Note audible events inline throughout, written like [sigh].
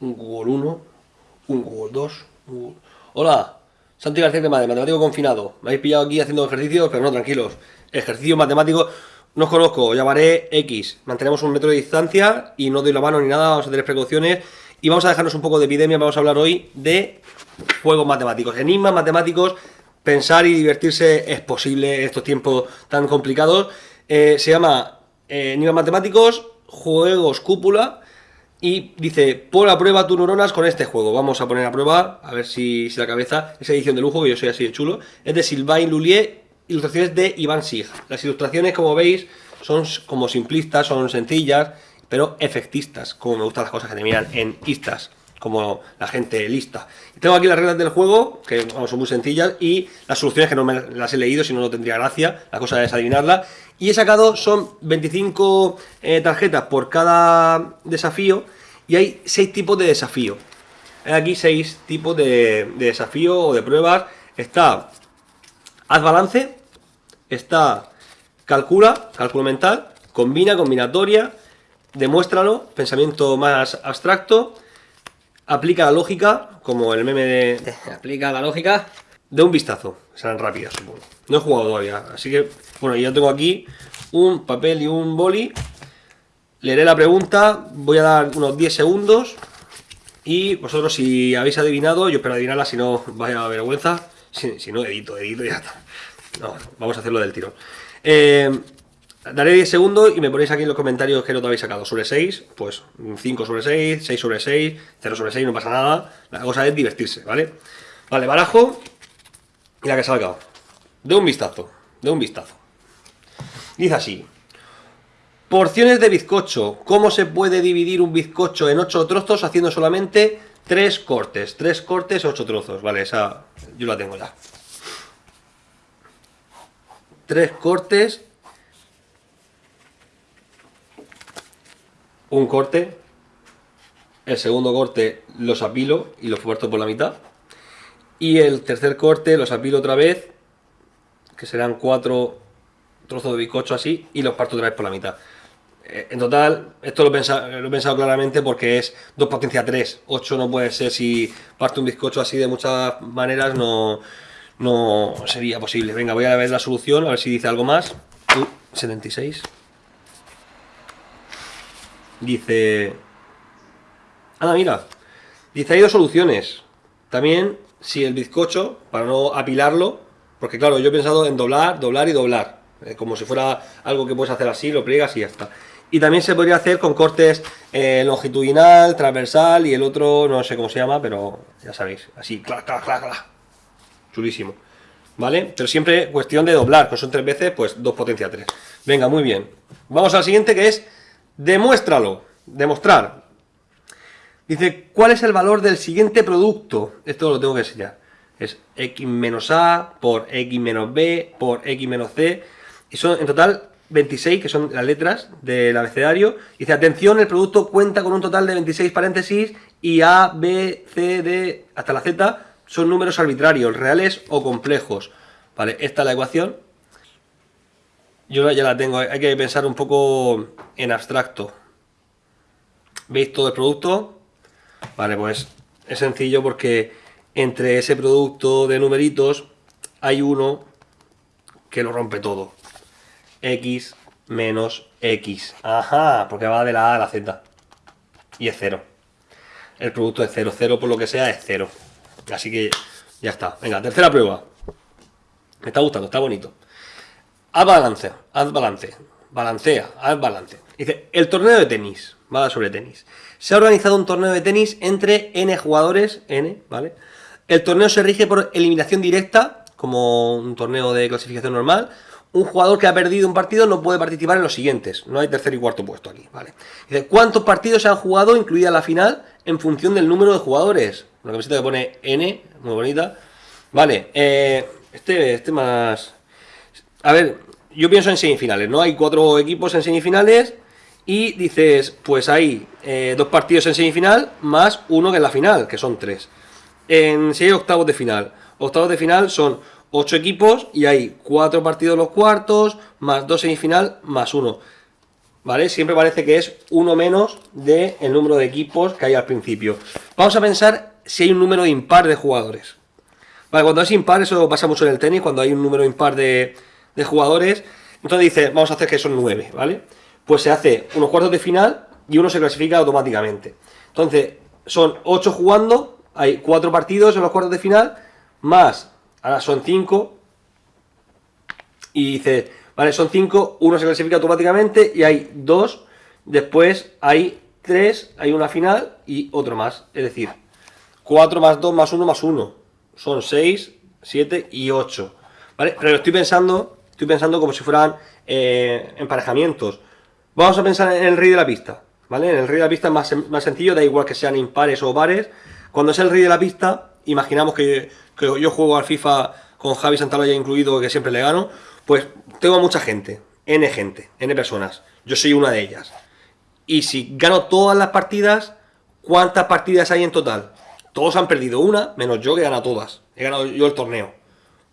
un Google 1, un Google 2, Hola, Santi García de matemático confinado. Me habéis pillado aquí haciendo ejercicios, pero no, tranquilos. Ejercicio matemático, no os conozco, os llamaré X. Mantenemos un metro de distancia y no doy la mano ni nada, vamos a tener precauciones. Y vamos a dejarnos un poco de epidemia, vamos a hablar hoy de juegos matemáticos, enigmas matemáticos. Pensar y divertirse es posible en estos tiempos tan complicados. Eh, se llama eh, Enigmas Matemáticos, Juegos Cúpula y dice, pon a prueba tus neuronas con este juego. Vamos a poner a prueba, a ver si, si la cabeza, esa edición de lujo, que yo soy así de chulo. Es de Sylvain Lullier, ilustraciones de Iván Sig. Las ilustraciones, como veis, son como simplistas, son sencillas, pero efectistas, como me gustan las cosas que terminan en istas, como la gente lista. Tengo aquí las reglas del juego, que son muy sencillas, y las soluciones que no me las he leído, si no, no tendría gracia, la cosa es adivinarla. Y he sacado, son 25 eh, tarjetas por cada desafío y hay 6 tipos de desafío. Hay aquí 6 tipos de, desafío o de pruebas. Está haz balance, está calcula, cálculo mental, combina, combinatoria, demuéstralo, pensamiento más abstracto, aplica la lógica, como el meme de... Aplica la lógica. De un vistazo, serán rápidas supongo. No he jugado todavía, así que, bueno, ya tengo aquí un papel y un boli. Leeré la pregunta, voy a dar unos 10 segundos. Y vosotros si habéis adivinado, yo espero adivinarla, si no, vaya vergüenza. Si, no, edito, edito y ya está. No, vamos a hacerlo del tiro. Eh, daré 10 segundos y me ponéis aquí en los comentarios qué nota habéis sacado. Sobre 6, pues 5 sobre 6, 6 sobre 6, 0 sobre 6, no pasa nada. La cosa es divertirse, ¿vale? Vale, barajo y la que salga. De un vistazo, de un vistazo. Dice así. Porciones de bizcocho. ¿Cómo se puede dividir un bizcocho en 8 trozos haciendo solamente 3 cortes? 3 cortes, 8 trozos. Vale, esa yo la tengo ya. 3 cortes. Un corte. El segundo corte los apilo y los parto por la mitad. Y el tercer corte los apilo otra vez. Que serán 4 trozo de bizcocho así y los parto otra vez por la mitad. Eh, en total, esto lo he, pensado, claramente porque es 2 potencia 3. 8 no puede ser si parto un bizcocho así de muchas maneras, no, no sería posible. Venga, voy a ver la solución, a ver si dice algo más. 76. Dice... Ah, mira. Dice, hay dos soluciones. También, si el bizcocho, para no apilarlo, porque claro, yo he pensado en doblar, doblar y doblar. Eh, como si fuera algo que puedes hacer así, lo pliegas y ya está. Y también se podría hacer con cortes eh, longitudinal, transversal y el otro no sé cómo se llama, pero ya sabéis, así, clac, clac, clac, clac. Chulísimo. ¿Vale? Pero siempre cuestión de doblar, que son tres veces, pues dos potencia tres. Venga, muy bien. Vamos al siguiente que es demuéstralo, demostrar. Dice, ¿cuál es el valor del siguiente producto? Esto lo tengo que enseñar. Es x menos a por x menos b por x menos c y son en total 26, que son las letras del abecedario. Dice, atención, el producto cuenta con un total de 26 paréntesis y A, B, C, D, hasta la Z son números arbitrarios, reales o complejos. Vale, esta es la ecuación. Yo ya la tengo, hay que pensar un poco en abstracto. ¿Veis todo el producto? Vale, pues es sencillo porque entre ese producto de numeritos hay uno que lo rompe todo x menos x. Ajá, porque va de la A a la Z. Y es cero. El producto es cero. Cero por lo que sea es cero. Así que ya está. Venga, tercera prueba. Me está gustando, está bonito. Haz balance, haz balance. Balancea, haz balance. Dice, el torneo de tenis. Va sobre tenis. Se ha organizado un torneo de tenis entre n jugadores, n, ¿vale? El torneo se rige por eliminación directa, como un torneo de clasificación normal, un jugador que ha perdido un partido no puede participar en los siguientes. No hay tercer y cuarto puesto aquí, ¿vale? Dice, ¿cuántos partidos se han jugado, incluida la final, en función del número de jugadores? Una camiseta que pone N, muy bonita. Vale, eh, este, este más... A ver, yo pienso en semifinales, ¿no? Hay cuatro equipos en semifinales y dices, pues hay eh, dos partidos en semifinal más uno que en la final, que son tres. En si hay octavos de final. Octavos de final son 8 equipos y hay 4 partidos los cuartos, más 2 semifinal, más 1. ¿vale? Siempre parece que es uno menos del el número de equipos que hay al principio. Vamos a pensar si hay un número impar de jugadores. Vale, cuando es impar, eso pasa mucho en el tenis, cuando hay un número impar de, de jugadores, entonces dice, vamos a hacer que son nueve, ¿vale? Pues se hace unos cuartos de final y uno se clasifica automáticamente. Entonces, son ocho jugando, hay cuatro partidos en los cuartos de final, más, ahora son cinco, y dice, vale, son cinco, uno se clasifica automáticamente y hay dos, después hay tres, hay una final y otro más, es decir, 4 más 2 más 1 más 1, son 6, 7 y 8, ¿vale? Pero estoy pensando, estoy pensando como si fueran eh, emparejamientos. Vamos a pensar en el rey de la pista, ¿vale? En el rey de la pista es más, más sencillo, da igual que sean impares o pares. Cuando es el rey de la pista, imaginamos que, que yo juego al FIFA con Javi Santaloya incluido, que siempre le gano, pues tengo mucha gente, N gente, N personas. Yo soy una de ellas. Y si gano todas las partidas, ¿cuántas partidas hay en total? Todos han perdido una, menos yo que he ganado todas. He ganado yo el torneo.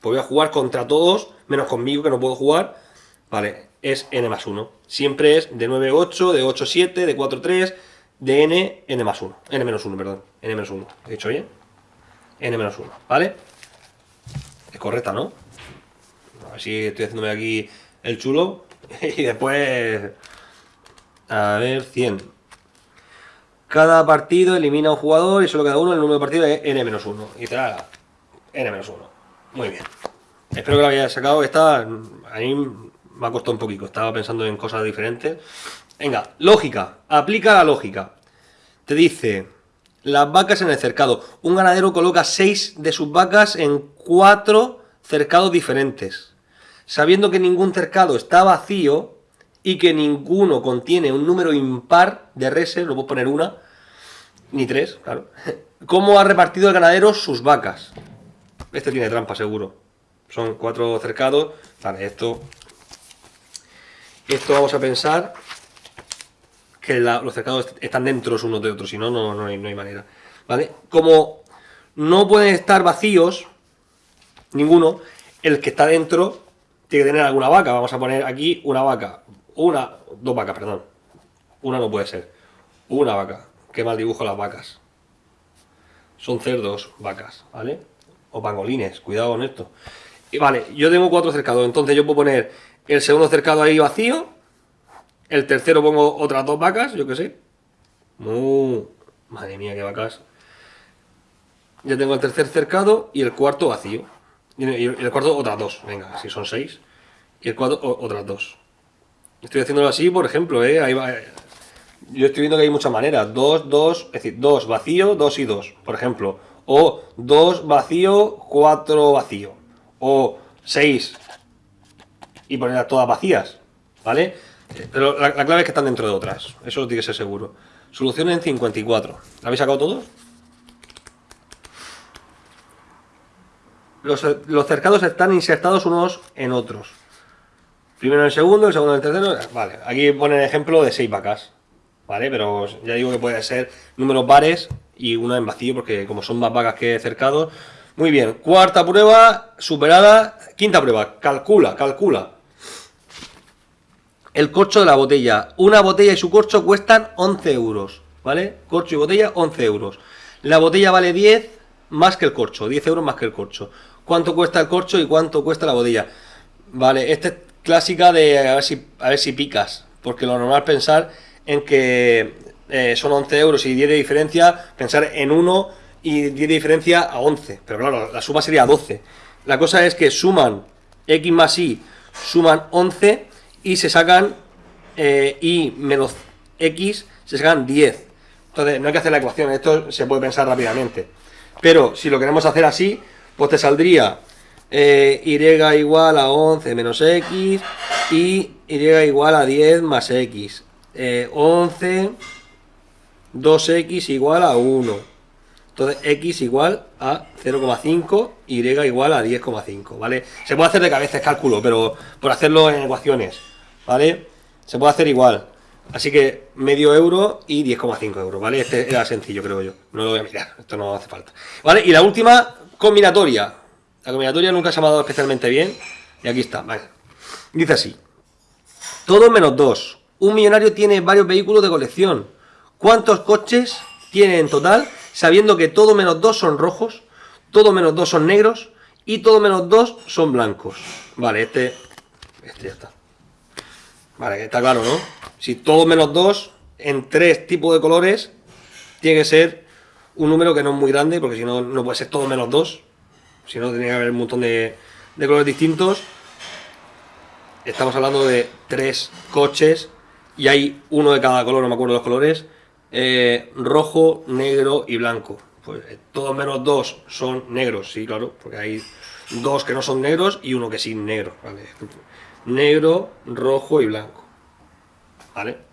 Pues voy a jugar contra todos, menos conmigo que no puedo jugar. Vale, es N más 1. Siempre es de 9-8, de 8-7, de 4-3, de N, N más 1. N menos 1, perdón. N menos 1. ¿He dicho bien? N menos 1, ¿vale? Es correcta, ¿no? Así estoy haciéndome aquí el chulo. [laughs] Y después... A ver, 100. Cada partido elimina a un jugador y solo cada uno el número de partidos es N-1. Y te da N-1. Muy bien. Espero que lo hayáis sacado. Esta a mí me ha costado un poquito. Estaba pensando en cosas diferentes. Venga, lógica. Aplica la lógica. Te dice, las vacas en el cercado. Un ganadero coloca 6 de sus vacas en 4 cercados diferentes sabiendo que ningún cercado está vacío y que ninguno contiene un número impar de reses, no puedo poner una, ni tres, claro. ¿Cómo ha repartido el ganadero sus vacas? Este tiene trampa, seguro. Son cuatro cercados. Vale, esto... Esto vamos a pensar que los cercados están dentro unos de otros, si no, no, no hay manera. ¿Vale? Como no pueden estar vacíos, ninguno, el que está dentro tiene que tener alguna vaca. Vamos a poner aquí una vaca. Una, dos vacas, perdón. Una no puede ser. Una vaca. Qué mal dibujo las vacas. Son cerdos, vacas, ¿vale? O pangolines, cuidado con esto. Y vale, yo tengo cuatro cercados, entonces yo puedo poner el segundo cercado ahí vacío. El tercero pongo otras dos vacas, yo qué sé. Uh, madre mía, qué vacas. Ya tengo el tercer cercado y el cuarto vacío. Y el cuarto otras dos, venga, si son seis. Y el cuarto otras dos. Estoy haciéndolo así, por ejemplo, ¿eh? Ahí va, eh. Yo estoy viendo que hay muchas maneras. Dos, dos, es decir, dos vacío, dos y dos, por ejemplo. O dos vacío, cuatro vacío. O seis. Y ponerlas todas vacías, ¿vale? Pero la, la, clave es que están dentro de otras. Eso tiene que ser seguro. Solución en 54. ¿La habéis sacado todos? los, cercados están insertados unos en otros. Primero en el segundo, el segundo en el tercero. Vale, aquí pone el ejemplo de seis vacas. Vale, pero ya digo que puede ser números pares y una en vacío, porque como son más vacas que cercados. Muy bien, cuarta prueba superada. Quinta prueba, calcula, calcula. El corcho de la botella. Una botella y su corcho cuestan 11 euros. ¿Vale? Corcho y botella, 11 euros. La botella vale 10 más que el corcho, 10 euros más que el corcho cuánto cuesta el corcho y cuánto cuesta la botella. Vale, esta es clásica de a ver si, a ver si picas, porque lo normal es pensar en que eh, son 11 euros y 10 de diferencia, pensar en 1 y 10 de diferencia a 11, pero claro, la suma sería 12. La cosa es que suman x más y, suman 11 y se sacan eh, y menos x, se sacan 10. Entonces, no hay que hacer la ecuación, esto se puede pensar rápidamente. Pero si lo queremos hacer así, pues te saldría eh, y igual a 11 menos x y y igual a 10 más x. 11, eh, 2x igual a 1. Entonces x igual a 0,5, y igual a 10,5, ¿vale? Se puede hacer de cabeza el cálculo, pero por hacerlo en ecuaciones, ¿vale? Se puede hacer igual. Así que medio euro y 10,5 euros, ¿vale? Este era sencillo, creo yo. No lo voy a mirar, esto no hace falta. ¿Vale? Y la última, Combinatoria. La combinatoria nunca se ha dado especialmente bien. Y aquí está, vale. Dice así. Todo menos 2. Un millonario tiene varios vehículos de colección. ¿Cuántos coches tiene en total, sabiendo que todo menos dos son rojos, todo menos dos son negros y todo menos dos son blancos? Vale, este, este ya está. Vale, está claro, ¿no? Si todo menos dos en tres tipos de colores, tiene que ser un número que no es muy grande, porque si no, no puede ser todo menos dos. Si no, tendría que haber un montón de, de colores distintos. Estamos hablando de tres coches y hay uno de cada color, no me acuerdo los colores, eh, rojo, negro y blanco. Pues eh, todos menos dos son negros, sí, claro, porque hay dos que no son negros y uno que sí negro, ¿vale? Negro, rojo y blanco, ¿vale?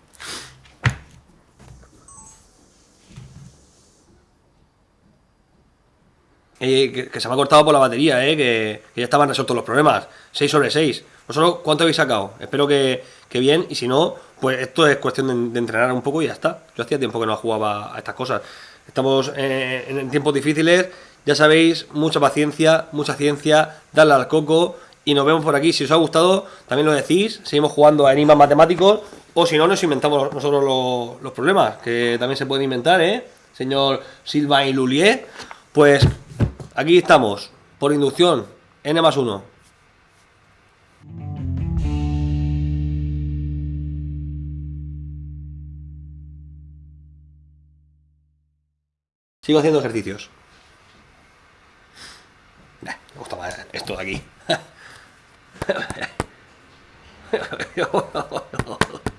Que, se me ha cortado por la batería, eh, que, ya estaban resueltos los problemas. 6 sobre 6. ¿Vosotros cuánto habéis sacado? Espero que, bien, y si no, pues esto es cuestión de, entrenar un poco y ya está. Yo hacía tiempo que no jugaba a estas cosas. Estamos eh, en tiempos difíciles, ya sabéis, mucha paciencia, mucha ciencia, darle al coco y nos vemos por aquí. Si os ha gustado, también lo decís, seguimos jugando a enigmas matemáticos o si no, nos inventamos nosotros los, los problemas, que también se pueden inventar, ¿eh? Señor Silva y Lulier. Pues Aquí estamos, por inducción, n más 1. Sigo haciendo ejercicios. me gusta más esto de aquí. [laughs]